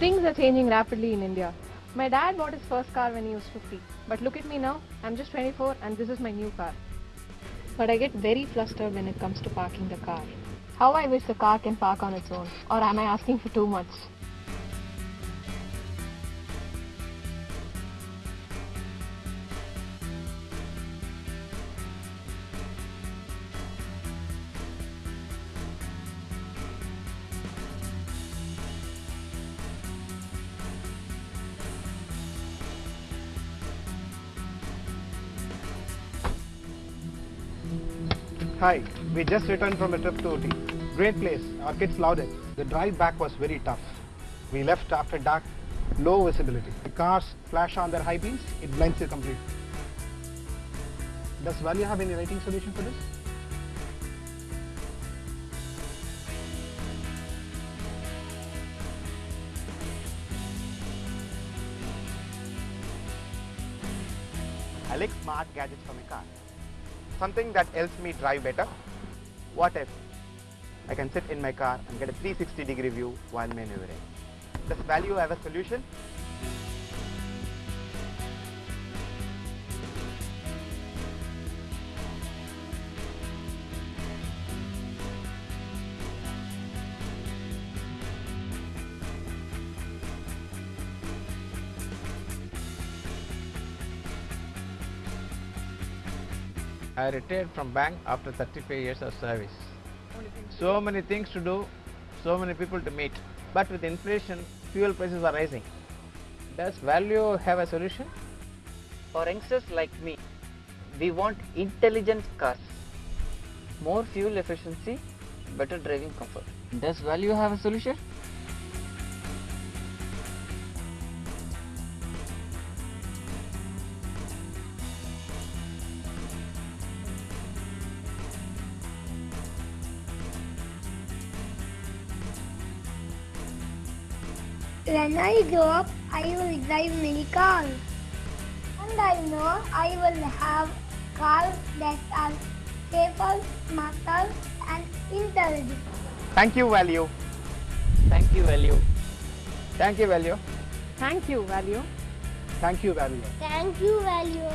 Things are changing rapidly in India. My dad bought his first car when he was 50. But look at me now, I'm just 24 and this is my new car. But I get very flustered when it comes to parking the car. How I wish the car can park on its own. Or am I asking for too much? Hi, we just returned from a trip to Ooty. Great place, our kids loved it. The drive back was very tough. We left after dark, low visibility. The cars flash on their high beams, it blinds you completely. Does Valeo have any lighting solution for this? I like smart gadgets for my car. Something that helps me drive better. What if I can sit in my car and get a 360 degree view while maneuvering? Does Valeo have a solution? I retired from bank after 35 years of service. So many things to do, so many people to meet. But with inflation, fuel prices are rising. Does Valeo have a solution? For youngsters like me, we want intelligent cars, more fuel efficiency, better driving comfort. Does Valeo have a solution? When I grow up, I will drive many cars. And I know I will have cars that are safer, smarter, and intelligent. Thank you, Valeo. Thank you, Valeo. Thank you, Valeo. Thank you, Valeo. Thank you, Valeo. Thank you, Valeo.